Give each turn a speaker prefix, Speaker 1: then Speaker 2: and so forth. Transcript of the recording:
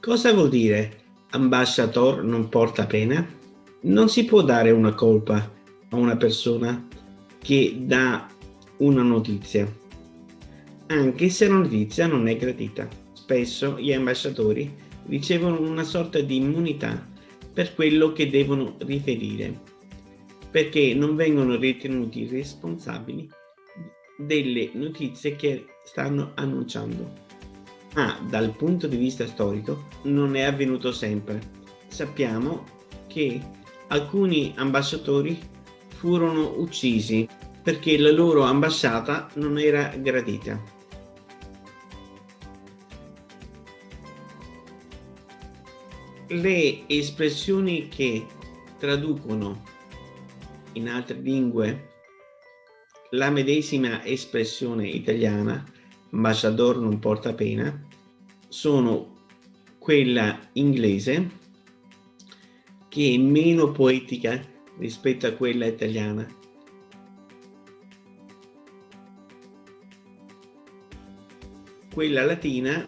Speaker 1: Cosa vuol dire ambasciator non porta pena? Non si può dare una colpa a una persona che dà una notizia, anche se la notizia non è gradita. Spesso gli ambasciatori ricevono una sorta di immunità per quello che devono riferire, perché non vengono ritenuti responsabili delle notizie che stanno annunciando. Ma dal punto di vista storico non è avvenuto sempre. Sappiamo che alcuni ambasciatori furono uccisi perché la loro ambasciata non era gradita. Le espressioni che traducono in altre lingue la medesima espressione italiana, ambasciador non porta pena, sono quella inglese che è meno poetica rispetto a quella italiana. Quella latina